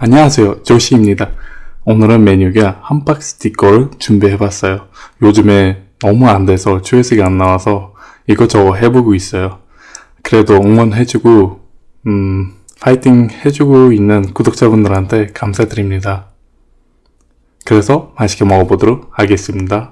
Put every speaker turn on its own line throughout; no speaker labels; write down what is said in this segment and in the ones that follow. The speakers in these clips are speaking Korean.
안녕하세요. 조시입니다. 오늘은 메뉴가 함박 스티커를 준비해봤어요. 요즘에 너무 안돼서 조회수가 안나와서 이것저것 해보고 있어요. 그래도 응원해주고 음 파이팅 해주고 있는 구독자분들한테 감사드립니다. 그래서 맛있게 먹어보도록 하겠습니다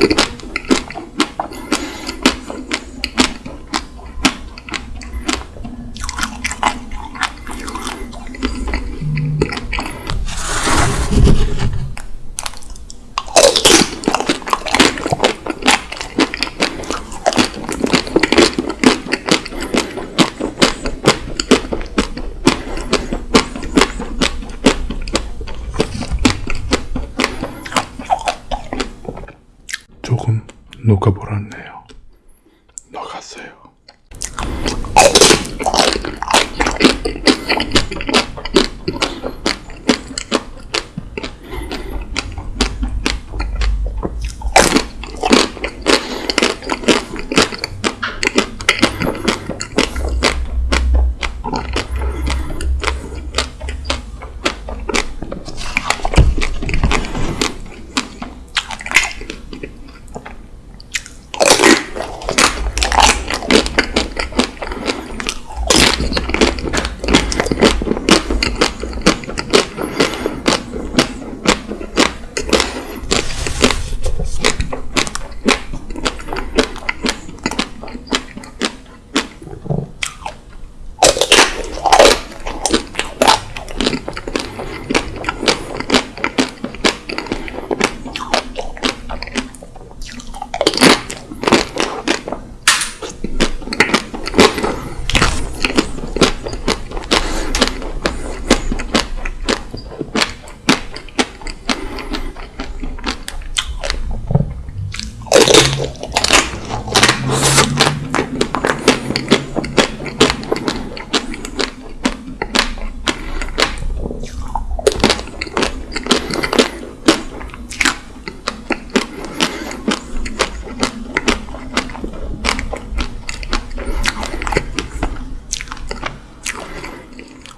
Okay. 녹았어요.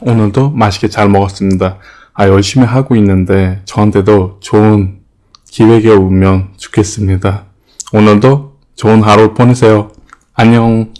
오늘도 맛있게 잘 먹었습니다. 아, 열심히 하고 있는데 저한테도 좋은 기회가 오면 좋겠습니다. 오늘도 좋은 하루 보내세요. 안녕.